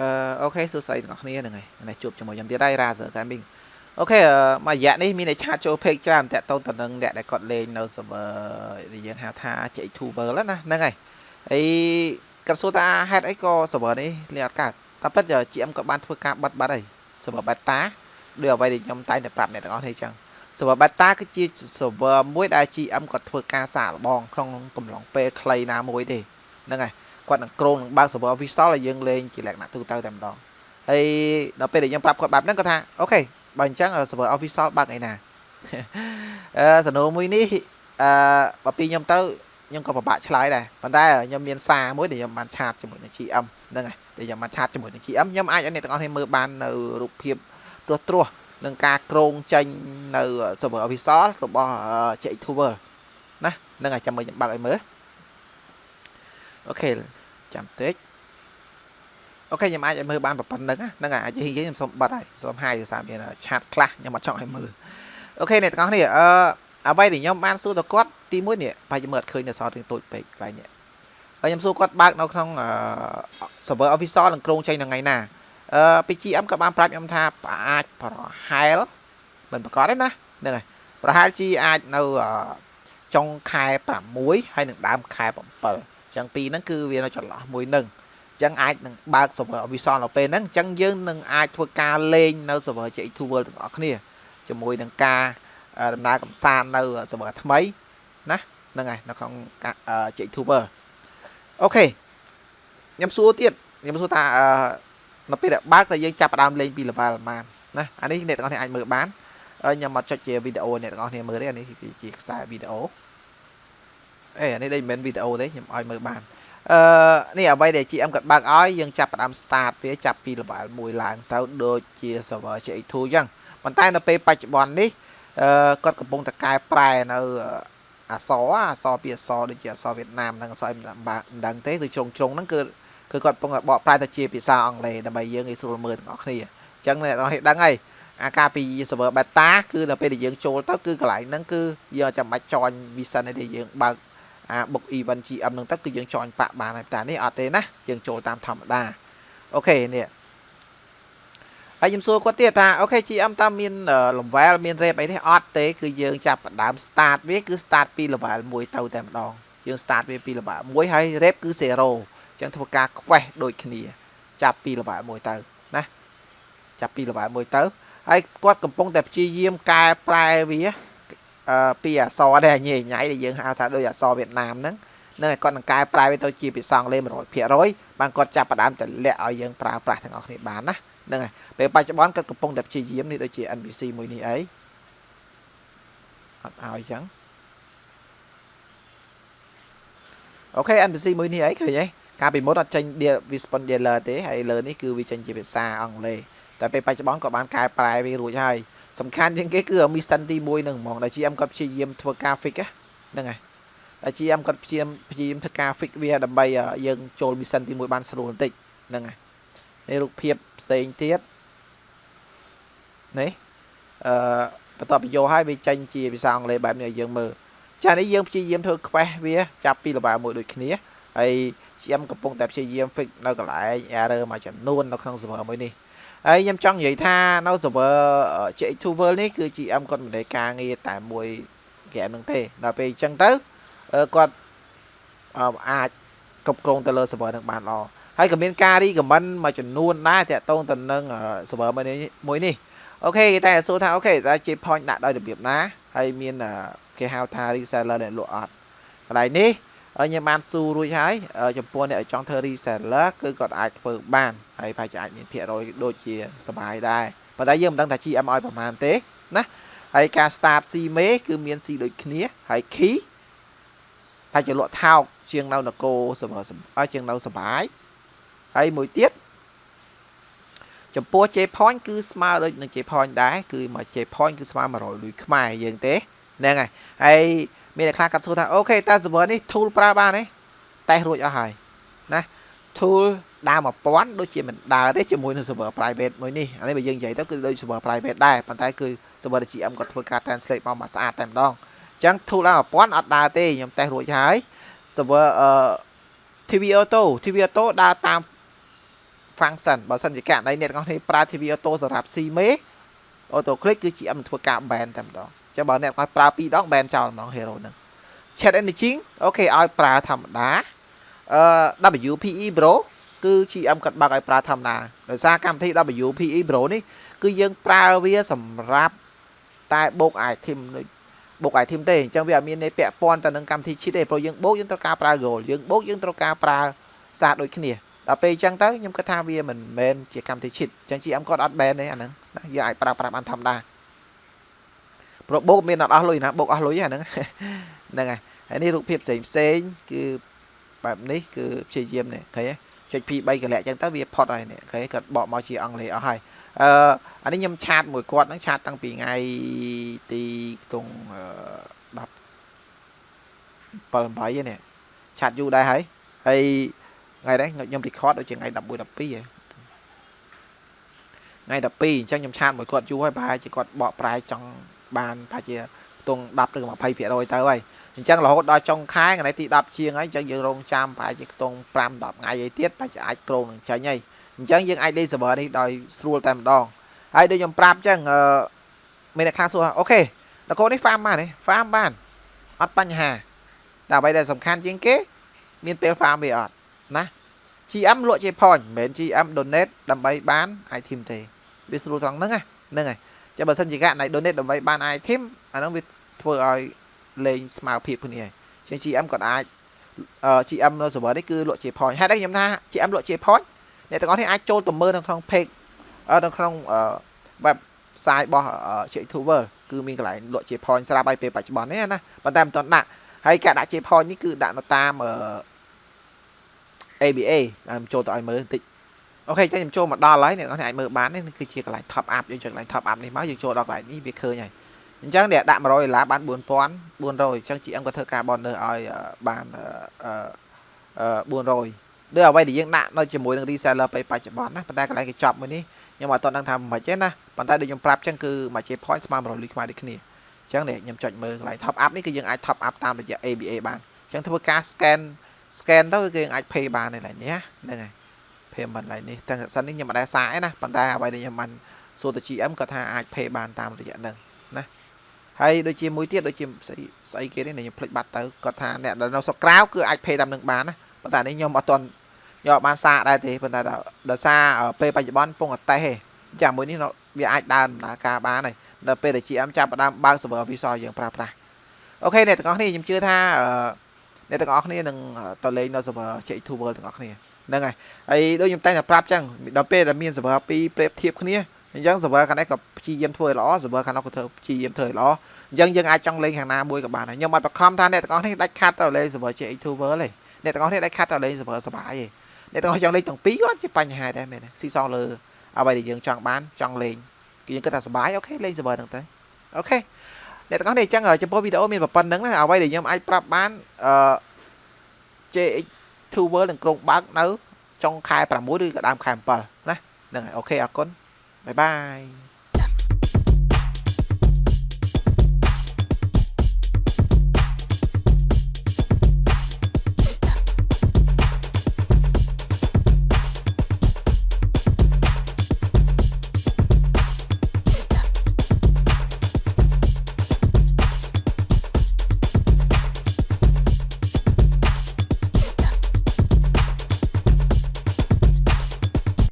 អឺអូខេសួស្តីទាំងអស់គ្នាហ្នឹងហើយនេះជួបជាមួយខ្ញុំទៀតហើយ Razer Gaming អូខេមួយរយៈនេះមានអ្នកឆាតចូល page ច្រើនតាក់ទងទៅនឹងអ្នកដែលគាត់លេងនៅ server ដែលយើងហៅថា J2 World ណាហ្នឹងហើយហើយគាត់សួរថាហេតុអីក៏ server នេះលេងអត់កើតតែពិត GM ក៏បានធ្វើការបិទបាត់ហើយ server beta ដូចអ្វីដែលខ្ញុំតែងតែប្រាប់អ្នកទាំងអស់គ្នាអញ្ចឹង server beta គឺជា server មួយដែល GM គាត់ធ្វើការសាកល្បងក្នុងកំឡុងពេលខ្លីណាមួយទេហ្នឹងហើយ គាត់នឹងក្រុងនឹងបើក server official ឲ្យយើងលេងជាលក្ខណៈទូទៅតែម្ដងហើយដល់ពេលដែលខ្ញុំប្រាប់គាត់បែបហ្នឹងគាត់ថាអូខេបើអញ្ចឹង server official បើកថ្ងៃណាអឺសំណួរមួយនេះអឺបើពីខ្ញុំទៅខ្ញុំក៏ពិបាកឆ្លើយដែរប៉ុន្តែខ្ញុំមានសារមួយដែលខ្ញុំបានឆាតជាមួយនឹង GM ហ្នឹងហើយដែលខ្ញុំបានឆាតជាមួយនឹង GM ខ្ញុំអាចឲ្យអ្នកទាំងអស់គ្នាមើលបាននៅរូបភាពត្រួសត្រាសនឹងការក្រងចេញនៅ server official របស់ JX2 World ណាហ្នឹងហើយចាំមើលខ្ញុំបើកឲ្យមើល okay ចាំតិច okay ខ្ញុំអាចឲ្យមើលបានប៉ុណ្ណឹងហ្នឹងហើយអាចយើងខ្ញុំសូមបិទហើយសូមហាយដោយសារមាន chat ខ្លះខ្ញុំអត់ចង់ឲ្យមើល okay អ្នកទាំងអស់គ្នាអឺអ្វីដែលខ្ញុំបានសួរទៅគាត់ទី1នេះប្រហែលជាមើលអត់ឃើញនៅសល់រឿងតូចពេកកន្លែងនេះហើយខ្ញុំសួរគាត់បើកនៅក្នុង server official នឹងគ្រោងចេញនៅថ្ងៃណាអឺ PGM ក៏បានប្រាប់ខ្ញុំថាអាចប្រហែលមិនប្រកាសទេណាហ្នឹងហើយប្រហែលជាអាចនៅចុងខែ6ហើយនឹងដើមខែ7 ចឹងពីរហ្នឹងគឺវានៅចន្លោះមួយនឹងចឹងអាចនឹងបើក server Visual នៅពេលហ្នឹងចឹងយើងនឹងអាចធ្វើការលេងនៅ server J2 World ទាំងអស់គ្នាជាមួយនឹងការដំណើរកំសាន្តនៅ server ថ្មីណាហ្នឹងហើយនៅក្នុង J2 World អូខេខ្ញុំសួរទៀតខ្ញុំសួរថានៅពេលដែលបើកតើយើងចាប់ផ្ដើមលេងពី level ប៉ុន្មានណាអានេះអ្នកទាំងអស់គ្នាអាចមើលបានខ្ញុំអត់ចុចជាវីដេអូអ្នកទាំងអស់គ្នាមើលទេអានេះជាខ្សែវីដេអូ អេអានេះដូចមិនមែនវីដេអូទេខ្ញុំឲ្យមើលបានអឺនេះអ្វីដែល GM គាត់បើកឲ្យយើងចាប់ផ្ដើម start វាចាប់ពី level 1ឡើងទៅដូចជា server CX2 អញ្ចឹងប៉ុន្តែនៅពេលបច្ចុប្បន្ននេះអឺគាត់កំពុងតែកែប្រែនៅអសអសពីអសដូចជាអសវៀតណាមនិងអសមិនដឹងទេគឺជ្រុងជ្រុងហ្នឹងគឺគឺគាត់កំពុងតែបកប្រែទៅជាភាសាអង់គ្លេសដើម្បីយើងងាយស្រួលមើលទាំងអស់គ្នាអញ្ចឹងអ្នកនរឲ្យដឹងហើយអាការពី server beta គឺដល់ពេលដែលយើងចូលទៅគឺកន្លែងហ្នឹងគឺយើងចាំបាច់ចន់ vision ទេយើងបើក អា book event GM ហ្នឹងទៅគឺយើងចន់បាក់បានហើយតែនេះអត់ទេណាយើងចូលតាមធម្មតាអូខេនេះហើយខ្ញុំសួរគាត់ទៀតថាអូខេ GM តើមាន level មាន rep អីទេអត់ទេគឺយើងចាប់ផ្ដើម start វាគឺ start ពី level 1ទៅតែម្ដងយើង start វាពី level 1ហើយ rep គឺ0អញ្ចឹងធ្វើការ quest ដូចគ្នា ចាប់ពី level 1ទៅណាចាប់ពី level 1ទៅហើយគាត់កំពុងតែព្យាយាមកែប្រែវា ពីអសរដែរញ៉ៃញ៉ៃដែលយើងហៅថាដូចអសរវៀតណាមហ្នឹងនឹងឲ្យគាត់នឹងកែប្រែវាទៅជាភាសាអង់គ្លេស100%បានគាត់ចាប់ផ្ដើមទម្លាក់ឲ្យយើងប្រើប្រាស់ទាំងអស់គ្នាបានណាហ្នឹងហើយពេលបច្ចុប្បន្នគាត់កំពុងតែព្យាយាមនេះដូចជា NPC មួយនេះអីអត់ឲ្យចឹងអូខេ NPC មួយនេះអីឃើញទេកាលពីមុនអត់ចេញ respond dealer ទេហើយលើនេះគឺវាចេញជាភាសាអង់គ្លេសតែពេលបច្ចុប្បន្នក៏បានកែប្រែវារួចហើយ សំខាន់ជាងគេគឺមីសិនទី1នឹងហ្មងដែល GM គាត់ព្យាយាមធ្វើការ fix ហ្នឹងហើយដែល GM គាត់ព្យាយាមព្យាយាមធ្វើការ fix វាដើម្បីយើងចូលមីសិនទី1បានស្រួលបន្តិចហ្នឹងហើយនេះរូបភាពផ្សេងទៀតនេះអឺបន្ទាប់ពីយកឲ្យវាចេញជាភាសាអង់គ្លេសបែបនេះឲ្យយើងមើលចានេះយើងព្យាយាមធ្វើ quest វាចាប់ពី level 1ដូចគ្នាហើយ GM កំពុងតែព្យាយាម fix នៅកន្លែង error មួយចំនួននៅក្នុង server មួយនេះ ហើយខ្ញុំចង់និយាយថានៅ server JX2 World នេះគឺ GM គាត់មិនได้ការងារតែមួយហ្គេមហ្នឹងទេដល់ពេលអញ្ចឹងទៅគាត់អាចគ្រប់គ្រងទៅលើ server ហ្នឹងបានល្អហើយក៏មានការ recommend មួយចំនួនដែរតាក់ទងទៅនឹង server មួយនេះមួយនេះអូខេគេតែសួរថាអូខេតើ J point ដាក់ដោយរបៀបណាហើយមានគេហៅថា reseller ដែលលក់អត់កន្លែងនេះខ្ញុំបានស៊ូរួចហើយចំពោះអ្នកចង់ធ្វើ reseller គឺគាត់អាចធ្វើបានហើយប្រហែលជាអាចមានភាគរយដូចជាសបាយដែរប៉ុន្តែយើងមិនដឹងថា GM ឲ្យប្រហែលទេណាហើយការ start C មេគឺមាន C ដូចគ្នាហើយ key តែជាលក់ថោកជាងនៅនគរសម្រាប់ជាងនៅសបាយហើយមួយទៀតចំពោះ J point គឺស្មើដូចនឹង J point ដែរគឺមក J point គឺស្មើ100លុយខ្មែរយើងទេហ្នឹងហើយហើយ មានអ្នកខ្លះកាត់សួរថាអូខេតើ server នេះ tool ប្រើបានទេតែរួចអស់ហើយណា tool ដើរ1000ដូចជាមិនដើរទេជាមួយនឹង server private មួយនេះអានេះបើយើងនិយាយទៅគឺដូច server private ដែរប៉ុន្តែគឺ server GM គាត់ធ្វើការ translate មកមកស្អាតតែម្ដងអញ្ចឹង tool ដើរ1000អត់ដើរទេខ្ញុំតេស្តរួចហើយ server អឺ TV Auto TV Auto ដើរតាម function បើសិនជាករណីអ្នកទាំងអស់គ្នាប្រើ TV auto សម្រាប់ C មេ auto click គឺ GM ធ្វើការ ban តែម្ដង ចឹងបើអ្នកគាត់ប្រើ2ដង ban ចោលម្ដង hero ហ្នឹង chat engine អូខេឲ្យប្រើធម្មតាអឺ WPE Pro គឺ GM គាត់បើកឲ្យប្រើធម្មតាដោយសារកម្មវិធី WPE Pro នេះគឺយើងប្រើវាសម្រាប់តែបូក item បូក item ទេអញ្ចឹងវាអត់មានន័យពាក់ព័ន្ធទៅនឹងកម្មវិធី cheat ទេព្រោះយើងបូកយើងត្រូវការប្រើ goal យើងបូកយើងត្រូវការប្រើសារដូចគ្នាដល់ពេលអញ្ចឹងទៅខ្ញុំគិតថាវាមិនមែនជាកម្មវិធី cheat អញ្ចឹង GM គាត់អត់ ban ទេអាហ្នឹងយើងអាចប្រើប្រាស់បានធម្មតា ព្រោះបូកមានអត់អស់លុយណាបូកអស់លុយហ្នឹងហ្នឹងហើយហើយនេះរូបភាពផ្សេងផ្សេងគឺបែបនេះគឺព្យាយាមនេះឃើញទេចុច P3 កលាក់អញ្ចឹងទៅវាផុតហើយនេះឃើញគាត់បកមកជាអង់គ្លេសអស់ហើយអឺអានេះខ្ញុំឆាតមួយគាត់ហ្នឹងឆាតតាំងពីថ្ងៃទីខ្ទង់10 7 8នេះឆាតយូរដែរហើយហើយថ្ងៃដែរខ្ញុំ record ដូចជាថ្ងៃ11 12ហ៎ថ្ងៃ12អញ្ចឹងខ្ញុំឆាតមួយគាត់យូរហើយប្រហែលជាគាត់បកប្រែចង់ បានប្រហែលជាខ្ទង់10ឬ20%ទៅហើយអញ្ចឹងរហូតដល់ចុងខែថ្ងៃទី10ជាងហើយអញ្ចឹងយើងរងចាំប្រហែលជាខ្ទង់5 10ថ្ងៃអីទៀតប្រហែលជាអាចក្រងនឹងចាញ់ហើយអញ្ចឹងយើងអាចលេង server នេះដោយស្រួលតែម្ដងហើយដូចខ្ញុំប្រាប់អញ្ចឹងអឺមានអ្នកខ្លះសួរអូខេតកូននេះ farm បានទេ farm បានអត់បញ្ហាតែអ្វីដែលសំខាន់ជាងគេ មានពេល farm វាអត់ណា GM លក់ជា point មិនមែន GM donate ដើម្បីបាន item ទេវាស្រួលត្រង់ហ្នឹងហ្នឹងហើយ ចាំបើសិនជាករណី donate ដើម្បីបាន item អាហ្នឹងវាធ្វើឲ្យលេងស្មើភាពគ្នាជាង GM ក៏អាច GM នៅ server នេះគឺលក់ជា point ហេតុអីខ្ញុំថា GM លក់ជា point អ្នកទាំងអស់នេះអាចចូលទៅមើលនៅក្នុង page នៅក្នុង website របស់ J2Ver គឺមានកន្លែងលក់ជា point ស្រាប់ហើយពេលបច្ចុប្បន្ននេះណាប៉ុន្តែមិនទាន់ដាក់ហើយការដាក់ជា point នេះគឺដាក់នៅតាម ABA តាមចូលទៅឲ្យមើលបន្តិច អូខេចឹងខ្ញុំចូលមកដល់ហើយអ្នកនរអាចមើលបាននេះគឺជាកន្លែង top up យើងចូលកន្លែង top up នេះមកយើងចូលដល់កន្លែងនេះវាឃើញហើយអញ្ចឹងអ្នកដាក់100ដុល្លារបាន4400អញ្ចឹង GM ក៏ធ្វើការ bonus ឲ្យបាន400ដូចអ្វីដែលយើងដាក់នៅជាមួយនឹង reseller ពេលបច្ចុប្បន្នណាប៉ុន្តែកន្លែងកញ្ចប់មួយនេះខ្ញុំអត់ទាន់ដឹងថាមិនទេណាប៉ុន្តែដូចខ្ញុំប្រាប់អញ្ចឹងគឺមួយ J point ស្មើ100លុយខ្មែរដូចគ្នាអញ្ចឹងនេះខ្ញុំចុចមើលកន្លែង top up នេះគឺយើងអាច top up តាមរយៈ ABA បានអញ្ចឹងធ្វើការ scan scan ទៅគឺយើងអាច pay បាននេះឡើងនេះហ្នឹងហើយ payment ឡើងនេះទាំងសិននេះខ្ញុំមិនដែលសាកទេណាប៉ុន្តែអ្វីដែលខ្ញុំបានសួរទៅ GM គាត់ថាអាច pay បានតាមរយៈហ្នឹងណាហើយដូចជាមួយទៀតដូចជាស្អីស្អីគេនេះខ្ញុំភ្លេចបាត់ទៅគាត់ថាអ្នកដែលនៅស្រុកក្រៅគឺអាច pay តាមនឹងបានណាប៉ុន្តែនេះខ្ញុំអត់ទាន់យកបានសាកដែរទេប៉ុន្តែដោយសារពេលបច្ចុប្បន្នពងអតេសទេចាំមួយនេះវាអាចដើរដំណើរការបានហើយដល់ពេលដែល GM ចាប់ផ្ដើមបើក server visual យើងប្រើប្រាស់អូខេអ្នកទាំងអស់គ្នាខ្ញុំជឿថាអ្នកទាំងអស់គ្នានឹងទៅលេងនៅ server J2 World ទាំងអស់គ្នា ហ្នឹងហើយហើយដូចខ្ញុំតែងតែប្រាប់ចឹងដល់ពេលដែលមាន server ពីរប្រៀបធៀបគ្នាអញ្ចឹង server ខាងនេះក៏ព្យាយាមធ្វើឲ្យល្អ server ខាងនោះក៏ធ្វើព្យាយាមធ្វើឲ្យល្អអញ្ចឹងយើងអាចចង់លេងខាងណាមួយក៏បានដែរខ្ញុំអត់បខំថាអ្នកទាំងអស់នេះដាច់ខាត់ទៅលេង server J2 World ទេអ្នកទាំងអស់នេះដាច់ខាត់ទៅលេង server សបាយទេអ្នកទាំងអស់ចង់លេងទាំងពីរក៏ជាបញ្ហាដែរមែនទេស៊ីសងលើអ្វីដែលយើងចង់បានចង់លេងគឺយើងគិតថាសបាយ okay លេង server ហ្នឹងទៅ okay អ្នកទាំងអស់នេះអញ្ចឹងចំពោះវីដេអូមានប៉ុណ្ណឹងណាអ្វីដែលខ្ញុំអាចប្រាប់បានអឺ JX2 World នឹងគ្រោងបើកនៅចុងខែ6ឬក៏ដើមខែ7ណាហ្នឹងហើយ okay អរគុណ bye bye